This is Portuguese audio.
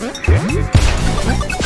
Hmm?